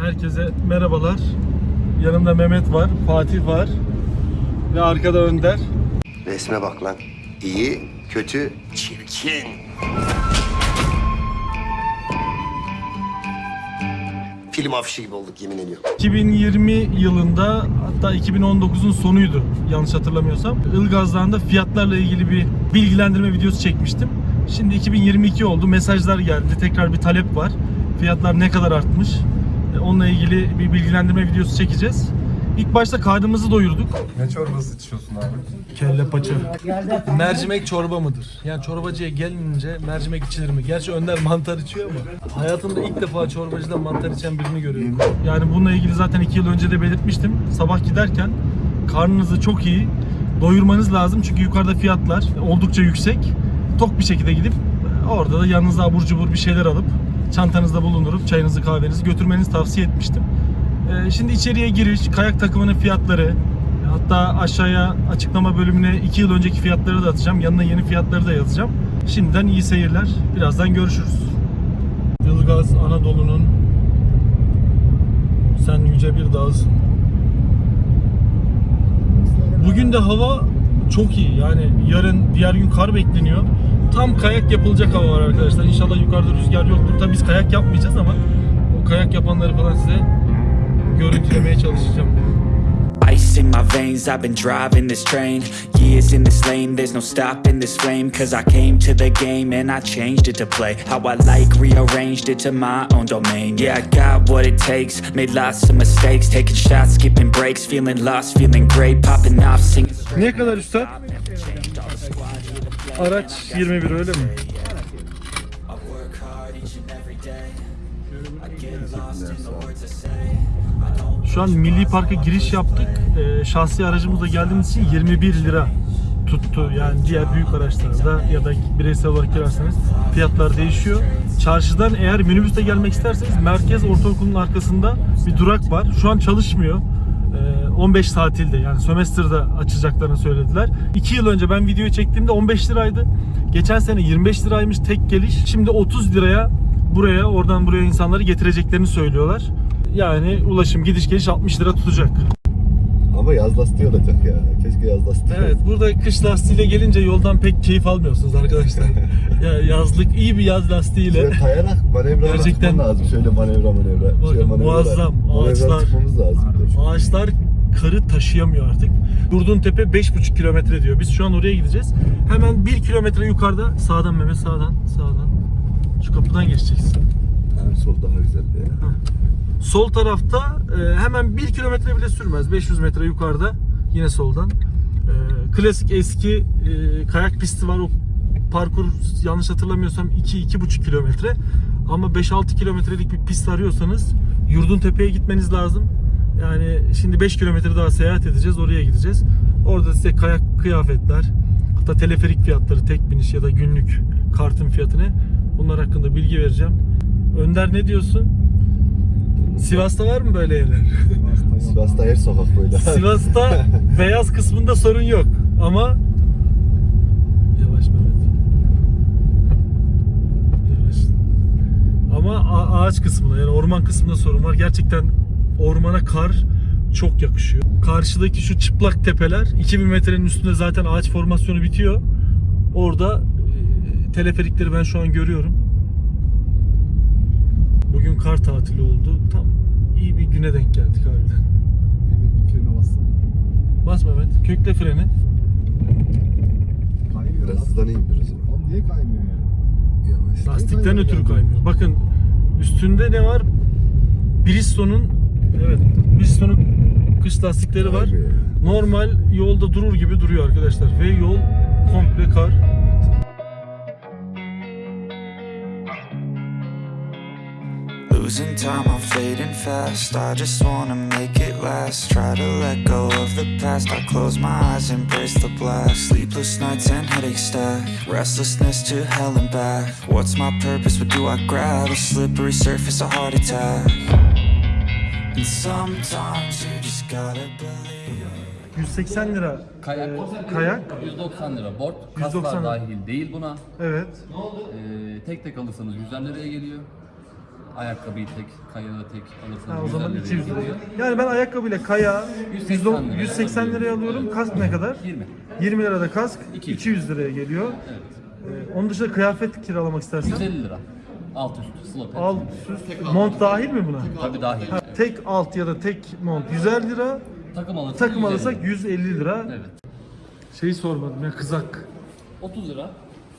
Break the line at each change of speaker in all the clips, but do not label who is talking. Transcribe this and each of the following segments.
Herkese merhabalar. Yanımda Mehmet var, Fatih var ve arkada Önder.
Resme bak lan. İyi, kötü, çirkin. Film afişi gibi olduk yemin ediyorum.
2020 yılında hatta 2019'un sonuydu yanlış hatırlamıyorsam. Ilgaz'dan fiyatlarla ilgili bir bilgilendirme videosu çekmiştim. Şimdi 2022 oldu. Mesajlar geldi. Tekrar bir talep var. Fiyatlar ne kadar artmış? Onunla ilgili bir bilgilendirme videosu çekeceğiz. İlk başta karnımızı doyurduk.
Ne çorbası içiyorsun abi?
Kelle paça. Mercimek çorba mıdır? Yani çorbacıya gelince mercimek içilir mi? Gerçi Önder mantar içiyor ama hayatımda ilk defa çorbacıda mantar içen birini görüyorum. Yani bununla ilgili zaten iki yıl önce de belirtmiştim. Sabah giderken karnınızı çok iyi doyurmanız lazım. Çünkü yukarıda fiyatlar oldukça yüksek. Tok bir şekilde gidip orada da yanınıza abur cubur bir şeyler alıp çantanızda bulundurup çayınızı kahvenizi götürmenizi tavsiye etmiştim. Ee, Şimdi içeriye giriş, kayak takımının fiyatları, hatta aşağıya açıklama bölümüne 2 yıl önceki fiyatları da atacağım. Yanına yeni fiyatları da yazacağım. Şimdiden iyi seyirler. Birazdan görüşürüz. Ilgaz Anadolu'nun sen yüce bir dağısın. Bugün de hava çok iyi. Yani yarın diğer gün kar bekleniyor. Tam kayak yapılacak hava var arkadaşlar. İnşallah yukarıda rüzgar yoktur. Tabii biz kayak yapmayacağız ama o kayak yapanları falan size görüntülemeye çalışacağım.
Ice in my veins, I've been driving this train. Years in this lane, there's no stopping this flame. Cause I came to the game and I changed it to play. How I like, rearranged it to my own domain. Yeah, I got what it takes, made lots of mistakes. Taking shots, skipping breaks, feeling lost, feeling great. Popping off, singing
Ne kadar üstad? Araç 21 öyle mi? Şu an Milli Park'a giriş yaptık. Ee, şahsi aracımızla geldiğimiz için 21 lira tuttu. Yani diğer büyük araçlarda ya da bireysel olarak girerseniz fiyatlar değişiyor. Çarşıdan eğer minibüste gelmek isterseniz Merkez Ortaokulu'nun arkasında bir durak var. Şu an çalışmıyor. Ee, 15 tatilde yani sömestrda açacaklarını söylediler. 2 yıl önce ben videoyu çektiğimde 15 liraydı. Geçen sene 25 liraymış tek geliş. Şimdi 30 liraya buraya oradan buraya insanları getireceklerini söylüyorlar. Yani ulaşım gidiş geliş 60 lira tutacak.
Ama yaz lastiği olacak ya. Keşke yaz lastiği.
Evet burada kış lastiğiyle gelince yoldan pek keyif almıyorsunuz arkadaşlar. ya yazlık iyi bir yaz lastiğiyle.
Şöyle kayarak manevra
Gerçekten-
lazım. Şöyle manevra manevra.
Bakın,
Şöyle manevra-
muazzam.
manevra
Ağaçlar-
lazım.
Ağaçlar karı taşıyamıyor artık. Durduğun tepe 5,5 kilometre diyor. Biz şu an oraya gideceğiz. Hemen 1 kilometre yukarıda sağdan Mehmet sağdan sağdan. Şu kapıdan geçeceksin.
Yani sol daha güzeldi ya.
Sol tarafta e, hemen 1 kilometre bile sürmez. 500 metre yukarıda yine soldan. E, klasik eski e, kayak pisti var. O parkur yanlış hatırlamıyorsam 2-2,5 kilometre. Ama 5-6 kilometrelik bir pist arıyorsanız Yurdun Tepe'ye gitmeniz lazım. Yani şimdi 5 kilometre daha seyahat edeceğiz. Oraya gideceğiz. Orada size kayak kıyafetler, hatta teleferik fiyatları, tek biniş ya da günlük kartın fiyatını bunlar hakkında bilgi vereceğim. Önder ne diyorsun? Sivas'ta var mı böyle yerler?
Sivas'ta her sokak böyle.
Sivas'ta beyaz kısmında sorun yok ama yavaş Mehmet. Yavaş. Ama ağaç kısmında yani orman kısmında sorun var. Gerçekten ormana kar çok yakışıyor. Karşıdaki şu çıplak tepeler 2000 metrenin üstünde zaten ağaç formasyonu bitiyor. Orada e, teleferikleri ben şu an görüyorum. Bugün kar tatili oldu. Tam iyi bir güne denk geldik harbiden.
Mehmet bir frene bassana.
Bas Mehmet. Kökle freni.
Kaymıyor Biraz hızlanayım biraz.
Oğlum niye kaymıyor ya?
Yavaş.
Lastikten ötürü kaymıyor. Bakın üstünde ne var? Bristol'un evet Bristol'un kış lastikleri var. Normal yolda durur gibi duruyor arkadaşlar ve yol komple kar.
Losing time, I'm fading fast I just wanna make it last Try to let go of the past I close my eyes, embrace the blast Sleepless nights and headaches stack Restlessness to hell and back What's my purpose, what do I grab? A slippery surface, a heart attack And sometimes you just gotta believe
180 lira
Kayak.
e, kayak.
190 lira board.
190
Kaslar
lira.
dahil değil buna.
Evet.
Ee, tek tek alırsanız 100 liraya geliyor. Ayakkabıyı tek, kayağı tek alırsanız
Ha, o
150
zaman
liraya
200 lira.
geliyor.
Yani ben ayakkabıyla kaya
180 liraya
180 liraya alıyorum. Kask ne kadar?
20.
20 lirada kask
200.
200 liraya geliyor.
Evet.
Ee, onun dışında kıyafet kiralamak istersen
150 lira. Alt üst, slot.
alt üst mont dahil mi buna?
Tabii dahil.
Ha, tek alt ya da tek mont 150 lira.
Takım alırsak
Takım
150
alırsak 150 lira.
Evet.
Şeyi sormadım ya kızak.
30 lira.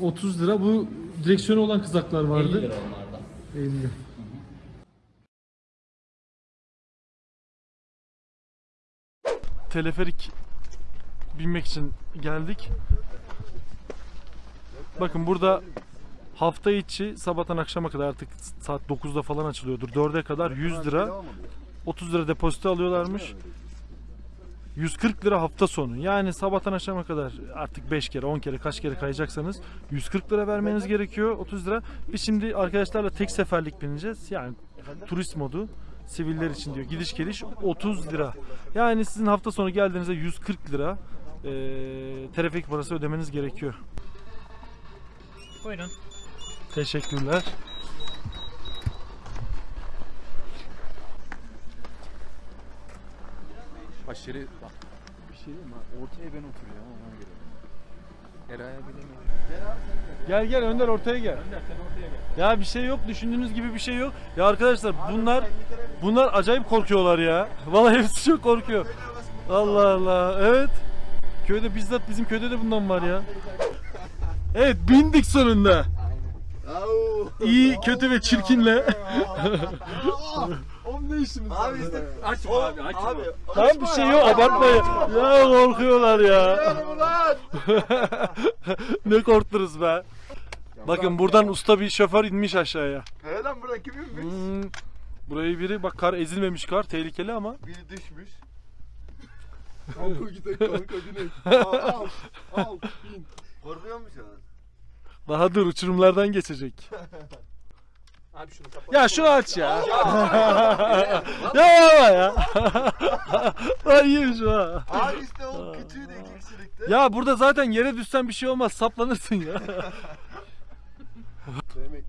30 lira bu direksiyonu olan kızaklar
50
vardı.
lira onlarda.
50. Teleferik binmek için geldik. Bakın burada hafta içi sabahtan akşama kadar artık saat 9'da falan açılıyordur. 4'e kadar 100 lira 30 lira depozito alıyorlarmış. 140 lira hafta sonu. Yani sabahtan akşama kadar artık 5 kere 10 kere kaç kere kayacaksanız 140 lira vermeniz gerekiyor 30 lira. Biz şimdi arkadaşlarla tek seferlik bineceğiz. Yani turist modu siviller için diyor. Gidiş geliş 30 lira. Yani sizin hafta sonu geldiğinizde 140 lira eee trafik parası ödemeniz gerekiyor.
Buyurun.
Teşekkürler.
Aşırı bak bir şey diyeyim mi? Ortaya ben oturuyorum ona göre. Eray'a bilemiyorum.
Gel gel Önder ortaya gel. Ya bir şey yok düşündüğünüz gibi bir şey yok. Ya arkadaşlar bunlar bunlar acayip korkuyorlar ya. Vallahi hepsi çok korkuyor. Allah Allah. Evet. Köyde bizzat bizim köyde de bundan var ya. Evet bindik sonunda. İyi, kötü ve çirkinle.
Abi işte açma abi açma. Abi
Tam bir şey yok abartmayın. Ya korkuyorlar ya. ne korktunuz be. Bakın buradan usta bir şoför inmiş aşağıya.
He lan buradan kim inmiş?
Hmm, burayı biri bak kar ezilmemiş kar tehlikeli ama.
Biri düşmüş. Kanka gidelim kanka gidelim. Al al al bin. Korkuyor musun?
Daha dur uçurumlardan geçecek.
Abi şunu kapat.
Ya şunu aç ya. ya baba ya. Ay iyiymiş ha.
Abi işte o küçüğü de iki kişilikte.
Ya burada zaten yere düşsen bir şey olmaz saplanırsın ya.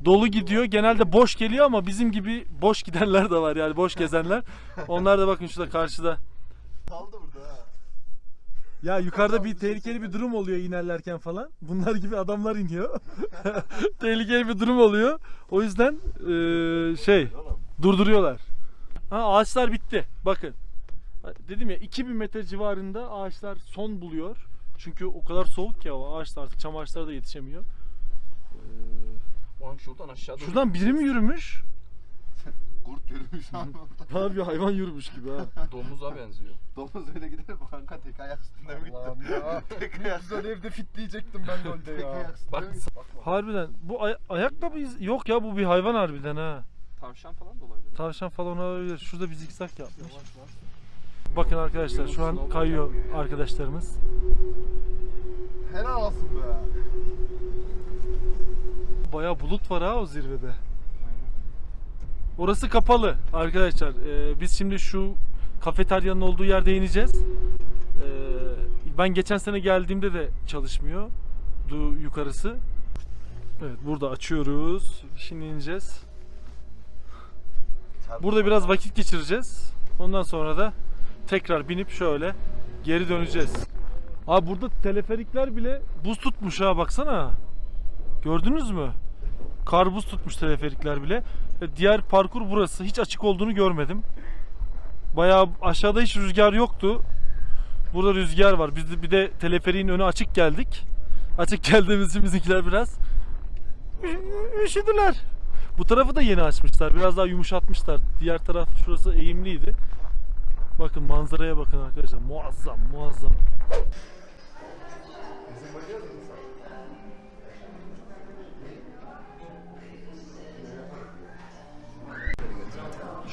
Dolu gidiyor. Genelde boş geliyor ama bizim gibi boş gidenler de var yani boş gezenler. Onlar da bakın şurada karşıda.
Kaldı burada ha.
Ya yukarıda bir tehlikeli bir durum oluyor inerlerken falan. Bunlar gibi adamlar iniyor. tehlikeli bir durum oluyor. O yüzden eee, şey durduruyorlar. Ha ağaçlar bitti. Bakın. Dedim ya 2000 metre civarında ağaçlar son buluyor. Çünkü o kadar soğuk ki hava. Ağaçlar artık çam ağaçları da yetişemiyor.
Ulan şuradan aşağı doğru.
şuradan biri mi yürümüş?
Kurt yürümüş abi.
Bana bir hayvan yürümüş gibi ha.
Domuza benziyor.
Domuz öyle gider mi kanka tek ayak üstünde mi gittin?
ya.
Tek ayak üstünde evde fitleyecektim ben golde Tek ayak üstünde
Bak
mi?
Harbiden bu ay- ayakkabı iz- yok ya bu bir hayvan harbiden ha.
tavşan falan da olabilir.
Tavşan falan olabilir. Şurada bir zikzak yapmış. Bakın arkadaşlar şu an kayıyor arkadaşlarımız.
Helal olsun be.
Bayağı bulut var ha o zirvede. Orası kapalı arkadaşlar. Ee, biz şimdi şu kafeteryanın olduğu yerde ineceğiz. Ee, ben geçen sene geldiğimde de çalışmıyor. Du yukarısı. Evet burada açıyoruz. Şimdi ineceğiz. Burada biraz vakit geçireceğiz. Ondan sonra da tekrar binip şöyle geri döneceğiz. Abi burada teleferikler bile buz tutmuş ha baksana. Gördünüz mü? Kar buz tutmuş teleferikler bile. E, Diğer parkur burası. Hiç açık olduğunu görmedim. Bayağı aşağıda hiç rüzgar yoktu. Burada rüzgar var. Biz de bir de teleferiğin önü açık geldik. Açık geldiğimiz için bizimkiler biraz üşüdüler. Bu tarafı da yeni açmışlar. Biraz daha yumuşatmışlar. Diğer taraf şurası eğimliydi. Bakın manzaraya bakın arkadaşlar. Muazzam, muazzam.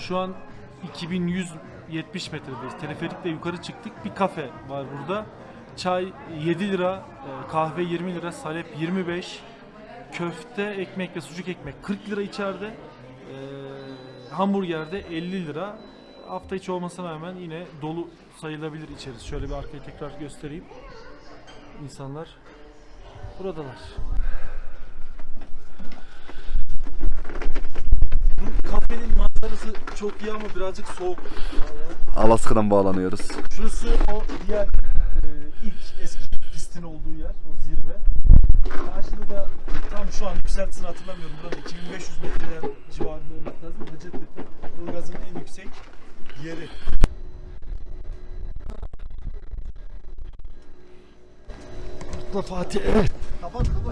Şu an 2170 metredeyiz. Teleferikle yukarı çıktık. Bir kafe var burada. Çay 7 lira, e, kahve 20 lira, salep 25, köfte, ekmek ve sucuk ekmek 40 lira içeride. E, hamburger de 50 lira. Hafta içi olmasına rağmen yine dolu sayılabilir içerisi. Şöyle bir arkayı tekrar göstereyim. İnsanlar buradalar. Kafenin manzarası çok iyi ama birazcık soğuk.
Alaska'dan bağlanıyoruz.
Şurası o diğer e, ilk eski pistin olduğu yer, o zirve. Karşıda da tam şu an yükseltisini hatırlamıyorum. Burada 2500 metreler civarında olmak lazım. Hacettepe, Ilgaz'ın en yüksek yeri. Kurtla Fatih evet.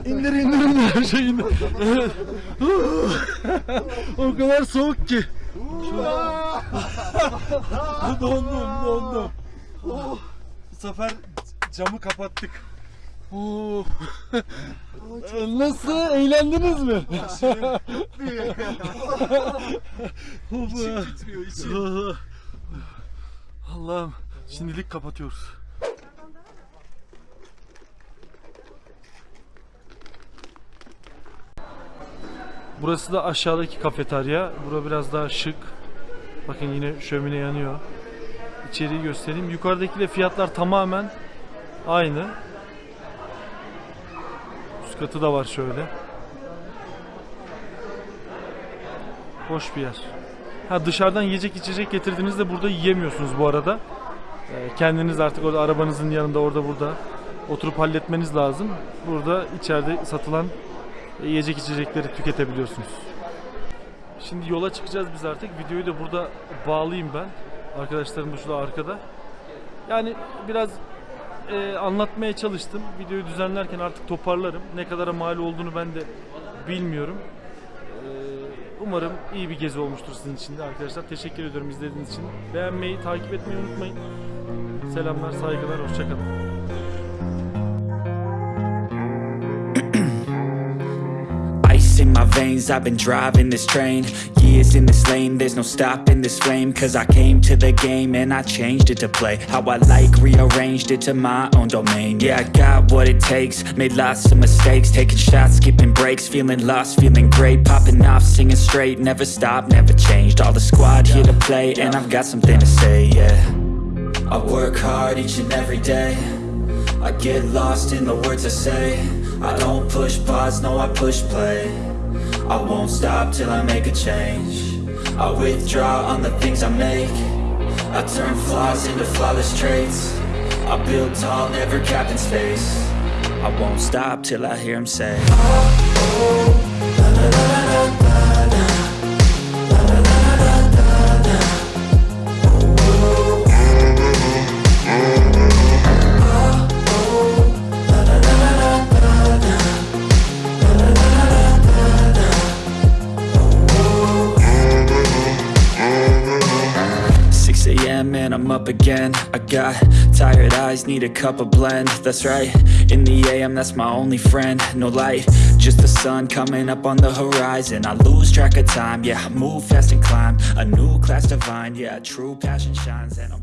İndir indir indir her şey indir. Evet. o kadar soğuk ki. dondum dondum. Bu sefer camı kapattık. Nasıl? Eğlendiniz mi? içim titriyor içim. Allah'ım şimdilik kapatıyoruz. Burası da aşağıdaki kafeterya. Bura biraz daha şık. Bakın yine şömine yanıyor. İçeriği göstereyim. Yukarıdakiyle fiyatlar tamamen aynı. Üst katı da var şöyle. Hoş bir yer. Ha dışarıdan yiyecek içecek getirdiğinizde burada yiyemiyorsunuz bu arada. Ee, kendiniz artık orada arabanızın yanında orada burada oturup halletmeniz lazım. Burada içeride satılan yiyecek içecekleri tüketebiliyorsunuz. Şimdi yola çıkacağız biz artık. Videoyu da burada bağlayayım ben. Arkadaşlarım da şurada arkada. Yani biraz e, anlatmaya çalıştım. Videoyu düzenlerken artık toparlarım. Ne kadara mal olduğunu ben de bilmiyorum. E, umarım iyi bir gezi olmuştur sizin için de arkadaşlar. Teşekkür ediyorum izlediğiniz için. Beğenmeyi, takip etmeyi unutmayın. Selamlar, saygılar, hoşçakalın.
I've been driving this train Years in this lane, there's no stopping this flame Cause I came to the game and I changed it to play How I like, rearranged it to my own domain. Yeah, I got what it takes, made lots of mistakes Taking shots, skipping breaks, feeling lost, feeling great Popping off, singing straight, never stopped, never changed. All the squad here to play and I've got something to say, yeah. I work hard each and every day. I get lost in the words I say. I don't push pause, no I push play I won't stop till I make a change. I withdraw on the things I make. I turn flaws into flawless traits. I build tall, never capped in space. I won't stop till I hear him say Six up again. I got tired eyes, need a cup of blend. That's right, in the a.m. that's my only friend. No light, just the sun coming up on the horizon. I lose track of time, yeah, I move fast and climb. A new class divine, yeah, true passion shines And I'm